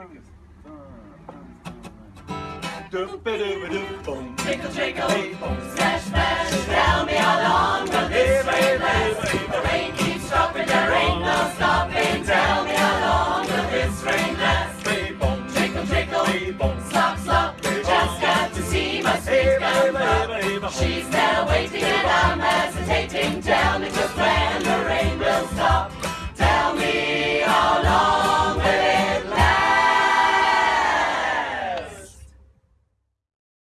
Tickle, tickle, smash, smash, tell me how long will this rain last? The rain keeps dropping, there ain't no stopping. Tell me how long will this rain last? Trickle, trickle, slop, slop, just got to see my sweet gum. She's there